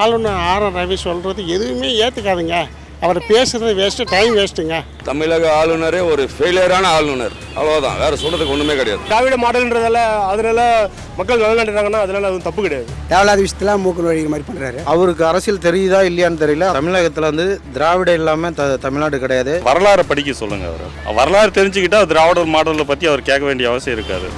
ஆளுநர் ஆர் ரவி சொல்கிறது எதுவுமே ஏற்றுக்காதுங்க அவர் பேசுகிறது வேஸ்ட்டு டைம் வேஸ்ட்டுங்க தமிழக ஆளுநரே ஒரு ஃபெயிலியரான ஆளுநர். அவ்வளோதான் வேற சொல்றதுக்கு ஒன்றுமே கிடையாது. திராவிட மாடல்ன்றதால அதனால மக்கள் நலனாட்டுறாங்கன்னா அதனால அது தப்பு கிடையாது. தேவையில்லாத விஷயத்தில் மூக்கு நுழைகிற மாதிரி பண்ணுறாரு அவருக்கு அரசியல் தெரியுதா இல்லையான்னு தெரியல. தமிழகத்தில் வந்து திராவிட இல்லாமல் த தமிழ்நாடு கிடையாது. வரலாறை படிக்க சொல்லுங்க அவர். வரலாறு தெரிஞ்சுக்கிட்டா திராவிடர் மாடலை பற்றி அவர் கேட்க வேண்டிய அவசியம் இருக்காது.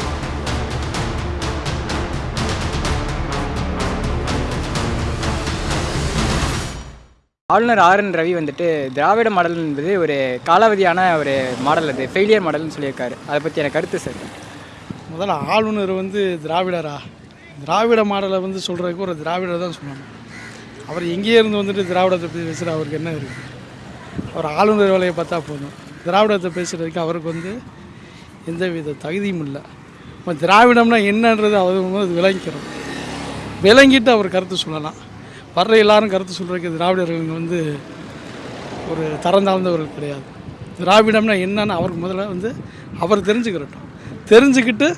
ஆளுநர் ஆர் என் ரவி வந்துட்டு திராவிட மாடல் என்பது ஒரு காலாவதியான ஒரு மாடல் அது ஃபெயிலியர் மாடல்னு சொல்லியிருக்காரு. அதை பற்றி எனக்கு கருத்து சார். முதல்ல ஆளுநர் வந்து திராவிடரா? திராவிட மாடலை வந்து சொல்கிறதுக்கு ஒரு திராவிடர் தான் சொல்லணும். அவர் எங்கேயே இருந்து வந்துட்டு திராவிடத்தை பற்றி பேசுகிற அவருக்கு என்ன இருக்குது அவர் ஆளுநர் வேலையை பார்த்தா போதும். திராவிடத்தை பேசுகிறதுக்கு அவருக்கு வந்து எந்த வித தகுதியும் இல்லை. இப்போ திராவிடம்னா என்னன்றது அவர் வந்து விளங்கிக்கிறோம் விளங்கிட்டு அவர் கருத்து சொல்லலாம். வர்ற எல்லாரும் கருத்து சொல்கிறதுக்கு திராவிடர்கள் வந்து ஒரு தரம் தாழ்ந்தவர்கள் கிடையாது. திராவிடம்னா என்னன்னு அவருக்கு முதல்ல வந்து அவர் தெரிஞ்சுக்கிறட்டும். தெரிஞ்சுக்கிட்டு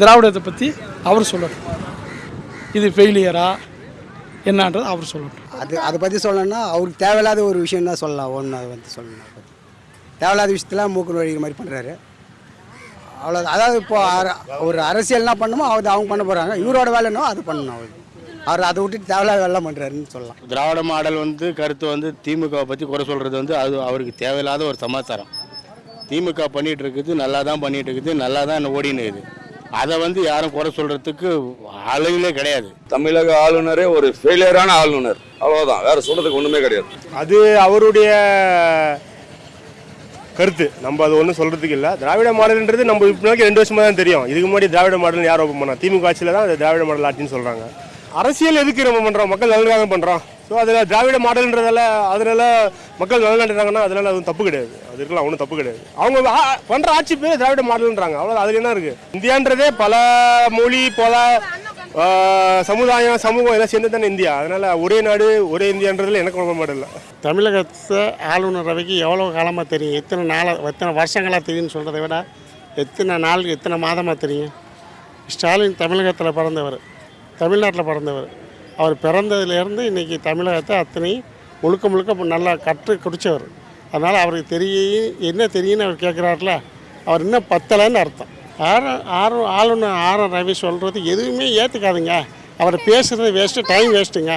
திராவிடத்தை பற்றி அவர் சொல்லட்டும். இது ஃபெயிலியரா என்னன்றது அவர் சொல்லட்டும். அது அதை பற்றி சொல்லணும்னா அவருக்கு தேவையில்லாத ஒரு விஷயம் தான் சொல்லலாம். ஒன்று அதை வந்து சொல்லணும். தேவையில்லாத விஷயத்தெல்லாம் மூக்கு நுழைகிற மாதிரி பண்ணுறாரு அவ்வளோ அதாவது இப்போ ஒரு அரசியல் என்ன பண்ணுமோ அது அவங்க பண்ண போகிறாங்க இவரோட வேலைனோ அது பண்ணணும். அவருக்கு அவர் அதை விட்டுட்டு தேவையில்லாத வேலை பண்ணுறாருன்னு சொல்லலாம். திராவிட மாடல் வந்து கருத்து வந்து திமுகவை பற்றி குறை சொல்கிறது வந்து அது அவருக்கு தேவையில்லாத ஒரு சமாச்சாரம். திமுக பண்ணிகிட்டு இருக்குது நல்லா தான் பண்ணிகிட்டு இருக்குது நல்லா தான் ஓடின்னு இருக்குது. அதை வந்து யாரும் குறை சொல்கிறதுக்கு அளவிலே கிடையாது. தமிழக ஆளுநரே ஒரு ஃபெயிலியரான ஆளுநர். அவ்வளோதான் வேற சொல்றதுக்கு ஒன்றுமே கிடையாது. அது அவருடைய கருத்து. நம்ம அது ஒன்றும் சொல்றதுக்கு இல்லை. திராவிட மாடல்ன்றது நம்ம இப்போதைக்கு ரெண்டு வருஷமா தான் தெரியும். இதுக்கு முன்னாடி திராவிட மாடல் யார் ஓப்பன் பண்ணா? திமுக ஆட்சியில் தான் அது திராவிட மாடல் ஆட்சின்னு சொல்கிறாங்க அரசியல் எதுக்கு நம்ம பண்ணுறோம் மக்கள் நலனுக்காக பண்ணுறோம் ஸோ அதில் திராவிட மாடல்ன்றதால அதனால மக்கள் நலனாட்டுறாங்கன்னா அதனால அதுவும் தப்பு கிடையாது. அது இருக்கலாம் ஒன்றும் தப்பு கிடையாது. அவங்க பண்ணுற ஆட்சி பேர் திராவிட மாடல்ன்றாங்க. அவ்வளோ அதில் என்ன இருக்கு? இந்தியான்றதே பல மொழி பல சமுதாயம் சமூகம் எல்லாம் சேர்ந்து தானே இந்தியா. அதனால ஒரே நாடு ஒரே இந்தியான்றதுல எனக்கு ரொம்ப மாடல் இல்லை. தமிழகத்தை ஆளுநர் ரவிக்கு எவ்வளோ காலமாக தெரியும்? எத்தனை நாளாக எத்தனை வருஷங்களாக தெரியும்னு சொல்கிறத விட எத்தனை நாள் எத்தனை மாதமாக தெரியும்? ஸ்டாலின் தமிழகத்தில் பிறந்தவர். தமிழ்நாட்டில் பிறந்தவர். அவர் பிறந்ததுலேருந்து இன்றைக்கி தமிழகத்தை அத்தனை முழுக்க முழுக்க நல்லா கற்று குடித்தவர் அதனால் அவருக்கு தெரியும் என்ன தெரியும்னு அவர் கேட்குறாருல அவர் இன்னும் பத்தலைன்னு அர்த்தம். ஆரம் ஆர் ஆளுநர் ஆர் ரவி சொல்கிறது எதுவுமே ஏற்றுக்காதுங்க அவர் பேசுகிறது வேஸ்ட்டு டைம் வேஸ்ட்டுங்க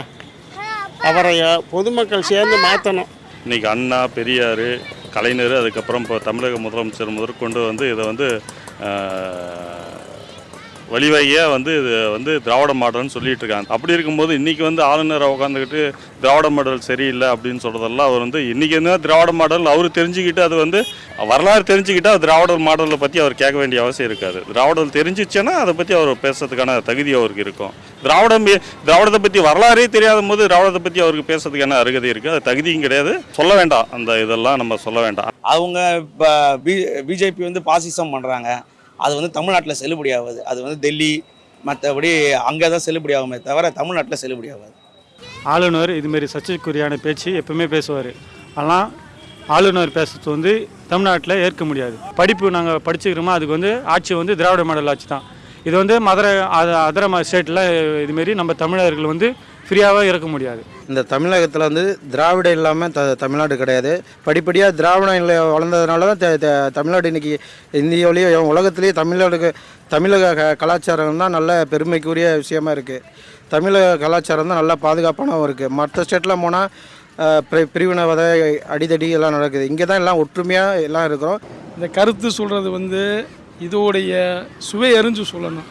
அவரை பொதுமக்கள் சேர்ந்து மாற்றணும் இன்றைக்கி அண்ணா பெரியார் கலைஞர் அதுக்கப்புறம் இப்போ தமிழக முதலமைச்சர் முதற்கொண்டு வந்து இதை வந்து வழிவகையாக வந்து இது வந்து திராவிட மாடல்னு சொல்லிட்டு இருக்காங்க அப்படி இருக்கும்போது இன்றைக்கி வந்து ஆளுநரை உட்காந்துக்கிட்டு திராவிட மாடல் சரியில்லை அப்படின்னு சொல்கிறதெல்லாம் அவர் வந்து இன்றைக்கி என்ன திராவிட மாடல் அவர் தெரிஞ்சுக்கிட்டு அது வந்து வரலாறு தெரிஞ்சுக்கிட்டா திராவிட மாடலை பற்றி அவர் கேட்க வேண்டிய அவசியம் இருக்காது. திராவிடம் தெரிஞ்சிச்சுன்னா அதை பற்றி அவர் பேசுறதுக்கான தகுதி அவருக்கு இருக்கும். திராவிடம் திராவிடத்தை பற்றி வரலாறே தெரியாத போது திராவிடத்தை பற்றி அவருக்கு பேசுறதுக்கான அருகதை இருக்குது அது தகுதியும் கிடையாது. சொல்ல வேண்டாம். அந்த இதெல்லாம் நம்ம சொல்ல வேண்டாம். அவங்க இப்போ பி பிஜேபி வந்து பாசிசம் பண்ணுறாங்க அது வந்து தமிழ்நாட்டில் செல்லுபடி ஆகாது. அது வந்து டெல்லி மற்றபடி அங்கே தான் செல்லுபடி ஆகுமே தவிர தமிழ்நாட்டில் செல்லுபடி ஆகாது. ஆளுநர் இதுமாரி சர்ச்சைக்குரியான பேச்சு எப்பவுமே பேசுவார். ஆனால் ஆளுநர் பேசுறது வந்து தமிழ்நாட்டில் ஏற்க முடியாது. படிப்பு நாங்கள் படிச்சுக்கிறோமோ அதுக்கு வந்து ஆட்சி வந்து திராவிட மாடல் ஆட்சி தான் இது வந்து மதுரை அதர ஸ்டேட்டில் இதுமாரி நம்ம தமிழர்கள் வந்து ஃப்ரீயாகவே இருக்க முடியாது. இந்த தமிழகத்தில் வந்து திராவிட இல்லாமல் த தமிழ்நாடு கிடையாது. படிப்படியாக திராவிடம் இல்லை வளர்ந்ததுனால தான் தமிழ்நாடு இன்னைக்கு இந்தியாவிலேயே உலகத்திலேயே தமிழ்நாடுக்கு தமிழக க- கலாச்சாரம் தான் நல்ல பெருமைக்குரிய விஷயமா இருக்குது தமிழக கலாச்சாரம் தான் நல்லா பாதுகாப்பானவும் இருக்குது மற்ற ஸ்டேட்டில் போனால் பிரிவினவதை அடிதடி எல்லாம் நடக்குது. இங்கே தான் எல்லாம் ஒற்றுமையாக எல்லாம் இருக்கிறோம். இந்த கருத்து சொல்கிறது வந்து இதோடைய சுவை எறிஞ்சு சொல்லணும்.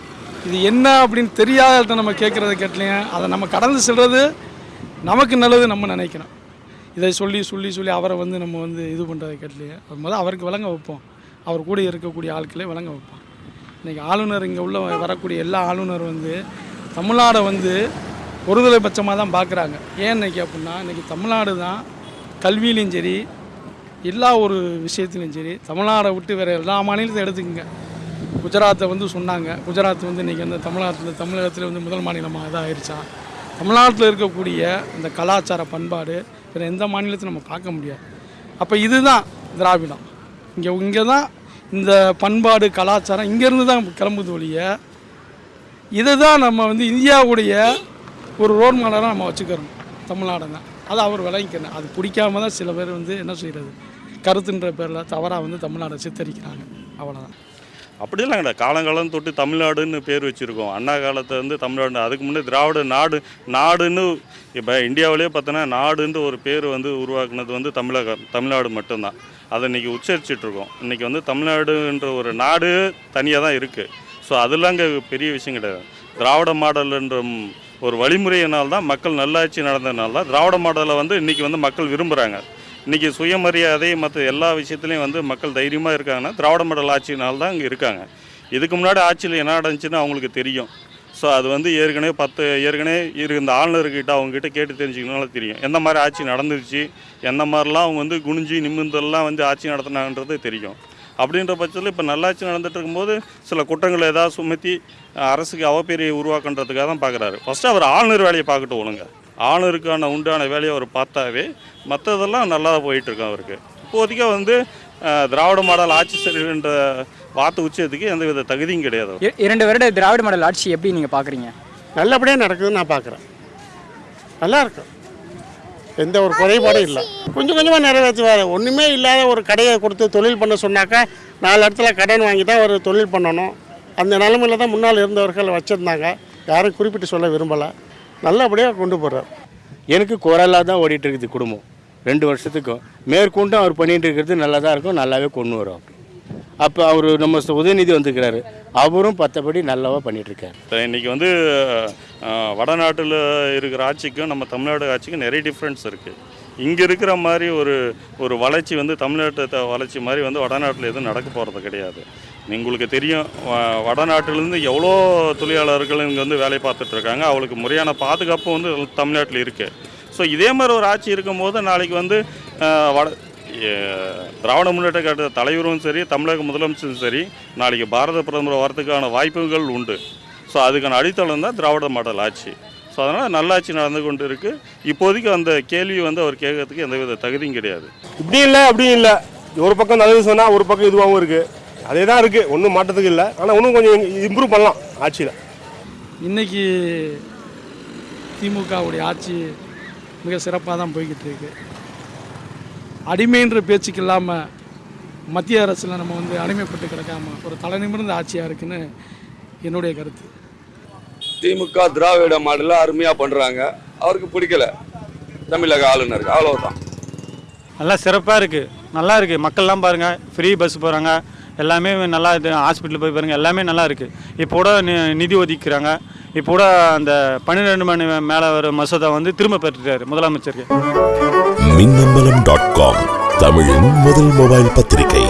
இது என்ன அப்படின்னு தெரியாத நம்ம கேட்குறத கேட்டலையே அதை நம்ம கடந்து செல்வது நமக்கு நல்லது நம்ம நினைக்கிறோம் இதை சொல்லி சொல்லி சொல்லி அவரை வந்து நம்ம வந்து இது பண்ணுறதை கேட்டலையே அது முதல்ல அவருக்கு விளங்க வைப்போம். அவர் கூட இருக்கக்கூடிய ஆட்களே விளங்க வைப்போம். இன்றைக்கி ஆளுநர் இங்கே உள்ள வரக்கூடிய எல்லா ஆளுநர் வந்து தமிழ்நாடை வந்து ஒருதலை பட்சமாக தான் பார்க்குறாங்க. ஏன் இன்றைக்கி அப்படின்னா இன்றைக்கி தமிழ்நாடு தான் கல்வியிலையும் சரி எல்லா ஒரு விஷயத்திலும் சரி தமிழ்நாடை விட்டு வேறு எல்லா மாநிலத்தையும் எடுத்துக்கங்க. குஜராத்தை வந்து சொன்னாங்க. குஜராத் வந்து இன்றைக்கி வந்து தமிழ்நாட்டில் தமிழகத்தில் வந்து முதல் மாநிலமாக இதாக ஆயிடுச்சா தமிழ்நாட்டில் இருக்கக்கூடிய இந்த கலாச்சார பண்பாடு வேறு எந்த மாநிலத்தையும் நம்ம பார்க்க முடியாது. அப்போ இதுதான் திராவிடம். இங்கே இங்கே தான் இந்த பண்பாடு கலாச்சாரம் இங்கேருந்து தான் கிளம்புது ஒழிய இதை தான் நம்ம வந்து இந்தியாவுடைய ஒரு ரோல் மாடலாக நம்ம வச்சுக்கிறோம். தமிழ்நாடு தான் அதை அவர் விளங்கிக்கணும். அது பிடிக்காம தான் சில பேர் வந்து என்ன செய்கிறது கருத்துன்ற பேரில் தவறாக வந்து தமிழ்நாடை சித்தரிக்கிறாங்க. அவ்வளோதான் அப்படிலாம் கிடையாது காலங்காலம் தொட்டு தமிழ்நாடுன்னு பேர் வச்சுருக்கோம். அண்ணா காலத்தை வந்து தமிழ்நாடு அதுக்கு முன்னே திராவிட நாடு நாடுன்னு இப்போ இந்தியாவிலே பார்த்தோன்னா நாடுன்ற ஒரு பேர் வந்து உருவாக்குனது வந்து தமிழகம் தமிழ்நாடு மட்டும்தான். அதை இன்றைக்கி உச்சரிச்சிட்ருக்கோம் இன்றைக்கி வந்து தமிழ்நாடுன்ற ஒரு நாடு தனியாக தான் இருக்குது ஸோ அதெல்லாம் இங்கே பெரிய விஷயம் கிடையாது. திராவிட மாடல்ன்ற ஒரு வழிமுறையினால் தான் மக்கள் நல்லாட்சி நடந்ததுனால தான் திராவிட மாடலை வந்து இன்றைக்கி வந்து மக்கள் விரும்புகிறாங்க இன்றைக்கி சுயமரியாதை மற்ற எல்லா விஷயத்துலையும் வந்து மக்கள் தைரியமாக இருக்காங்கன்னா திராவிட மாடல் ஆட்சியினால தான் இங்கே இருக்காங்க. இதுக்கு முன்னாடி ஆட்சியில் என்ன நடந்துச்சுன்னு அவங்களுக்கு தெரியும். ஸோ அது வந்து ஏற்கனவே பத்து ஏற்கனவே இரு இந்த ஆளுநர்கிட்ட அவங்ககிட்ட கேட்டு தெரிஞ்சுக்கனால தெரியும். எந்த மாதிரி ஆட்சி நடந்துருச்சு எந்த மாதிரிலாம் அவங்க வந்து குனிஞ்சு நிமிர்ந்தெல்லாம் வந்து ஆட்சி நடத்தினாங்கன்றது தெரியும். அப்படின்ற பட்சத்தில் இப்போ நல்லாட்சி நடந்துட்டு இருக்கும்போது சில குற்றங்களை ஏதாவது சுமத்தி அரசுக்கு அவப்பெரிய உருவாக்குன்றதுக்காக தான் பார்க்குறாரு ஃபஸ்ட்டு அவர் ஆளுநர் வேலையை பார்க்கட்டு ஒழுங்க. ஆளுநருக்கான உண்டான வேலையை அவர் பார்த்தாவே மற்றதெல்லாம் நல்லா போயிட்டுருக்கும் அவருக்கு. இப்போதைக்கு வந்து திராவிட மாடல் ஆட்சி சரின்ற வார்த்தை உச்சத்துக்கு எந்த வித தகுதியும் கிடையாது இரண்டு வருட திராவிட மாடல் ஆட்சி எப்படி நீங்கள் பார்க்குறீங்க? நல்லபடியாக நடக்குதுன்னு நான் பார்க்குறேன். நல்லா இருக்கும் எந்த ஒரு குறைபாடும் இல்லை. கொஞ்சம் கொஞ்சமாக நிறைவேற்றுவார் ஒன்றுமே இல்லாத ஒரு கடையை கொடுத்து தொழில் பண்ண சொன்னாக்கா நாலு இடத்துல கடன் வாங்கி தான் ஒரு தொழில் பண்ணணும். அந்த நிலமையில தான் முன்னால் இருந்தவர்கள் வச்சுருந்தாங்க. யாரும் குறிப்பிட்டு சொல்ல விரும்பலை. நல்லபடியாக கொண்டு போகிறார் எனக்கு குரலாக தான் ஓடிட்டு இருக்குது குடும்பம். ரெண்டு வருஷத்துக்கும் மேற்கொண்டும் அவர் பண்ணிட்டு இருக்கிறது நல்லா தான் இருக்கும் நல்லாவே கொண்டு வரும் அப்போ அவர் நம்ம உதயநிதி வந்துக்கிறாரு அவரும் பத்தபடி நல்லாவா பண்ணிட்டு இருக்காரு. இப்போ இன்றைக்கி வந்து வடநாட்டில் இருக்கிற ஆட்சிக்கும் நம்ம தமிழ்நாடு ஆட்சிக்கும் நிறைய டிஃப்ரென்ஸ் இருக்குது இங்கே இருக்கிற மாதிரி ஒரு ஒரு வளர்ச்சி வந்து தமிழ்நாட்டை வளர்ச்சி மாதிரி வந்து வடநாட்டில் எதுவும் நடக்க போகிறது கிடையாது. உங்களுக்கு தெரியும் வடநாட்டிலேருந்து எவ்வளோ தொழிலாளர்கள் இங்கே வந்து வேலை பார்த்துட்ருக்காங்க அவளுக்கு முறையான பாதுகாப்பு வந்து தமிழ்நாட்டில் இருக்குது ஸோ இதே மாதிரி ஒரு ஆட்சி இருக்கும்போது நாளைக்கு வந்து வட திராவிட முன்னேற்ற கழக தலைவரும் சரி தமிழக முதலமைச்சரும் சரி நாளைக்கு பாரத பிரதமர் வரதுக்கான வாய்ப்புகள் உண்டு. ஸோ அதுக்கான அடித்தளம் தான் திராவிட மாடல் ஆட்சி. ஸோ அதனால் நல்லாட்சி நடந்து கொண்டு இருக்குது இப்போதைக்கு அந்த கேள்வி வந்து அவர் கேட்கறதுக்கு எந்தவித தகுதியும் கிடையாது. இப்படி இல்லை அப்படி இல்லை. ஒரு பக்கம் நல்லது சொன்னால் ஒரு பக்கம் இதுவாகவும் இருக்குது அதே தான் இருக்குது ஒன்றும் மாற்றத்துக்கு இல்லை. ஆனால் இன்னும் கொஞ்சம் இம்ப்ரூவ் பண்ணலாம் ஆட்சியில். இன்னைக்கு திமுகவுடைய ஆட்சி மிக சிறப்பாக தான் போய்கிட்டு இருக்கு. அடிமைன்ற பேச்சுக்கு இல்லாமல் மத்திய அரசில் நம்ம வந்து அடிமைப்பட்டு கிடக்காம ஒரு தலை நிமிர்ந்த ஆட்சியாக இருக்குன்னு என்னுடைய கருத்து. திமுக திராவிட மாடல அருமையாக பண்ணுறாங்க அவருக்கு பிடிக்கல. தமிழக ஆளுநருக்கு அவ்வளவுதான். நல்லா சிறப்பாக இருக்குது நல்லா இருக்குது மக்கள்லாம் பாருங்கள் ஃப்ரீ பஸ் போகிறாங்க எல்லாமே நல்லா இது ஹாஸ்பிட்டல் போய் பாருங்கள் எல்லாமே நல்லா இருக்குது இப்போ கூட நி- நிதி ஒதுக்கிறாங்க. இப்போ கூட அந்த பன்னிரெண்டு மணி மேலே வர மசோதா வந்து திரும்ப பெற்றுட்டாரு முதலமைச்சருக்கு. Minnambalam dot com. தமிழின் முதல் மொபைல் பத்திரிகை.